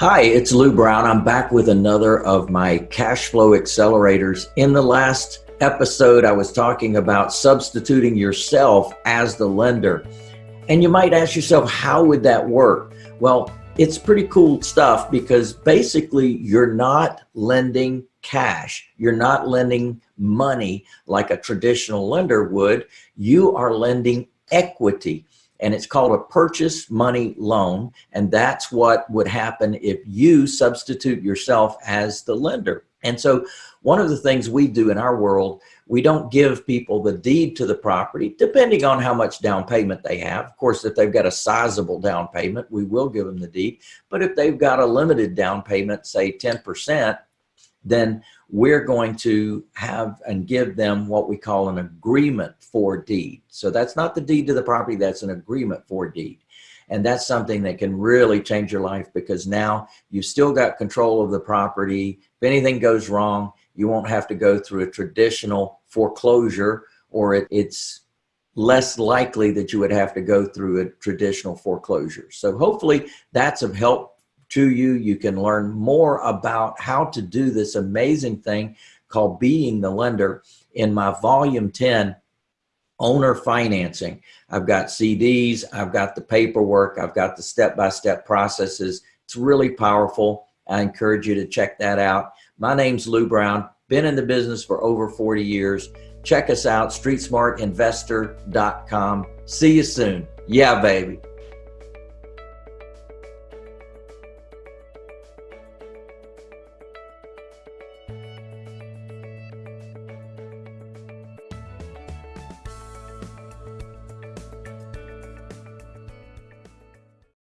Hi, it's Lou Brown. I'm back with another of my cash flow accelerators. In the last episode, I was talking about substituting yourself as the lender. And you might ask yourself, how would that work? Well, it's pretty cool stuff because basically you're not lending cash. You're not lending money like a traditional lender would. You are lending equity and it's called a purchase money loan. And that's what would happen if you substitute yourself as the lender. And so one of the things we do in our world, we don't give people the deed to the property, depending on how much down payment they have. Of course, if they've got a sizable down payment, we will give them the deed. But if they've got a limited down payment, say 10%, then we're going to have and give them what we call an agreement for deed. So that's not the deed to the property, that's an agreement for deed. And that's something that can really change your life because now you've still got control of the property. If anything goes wrong, you won't have to go through a traditional foreclosure or it, it's less likely that you would have to go through a traditional foreclosure. So hopefully that's of help to you. You can learn more about how to do this amazing thing called Being the Lender in my volume 10, owner financing. I've got CDs, I've got the paperwork, I've got the step-by-step -step processes. It's really powerful. I encourage you to check that out. My name's Lou Brown, been in the business for over 40 years. Check us out, streetsmartinvestor.com. See you soon. Yeah, baby.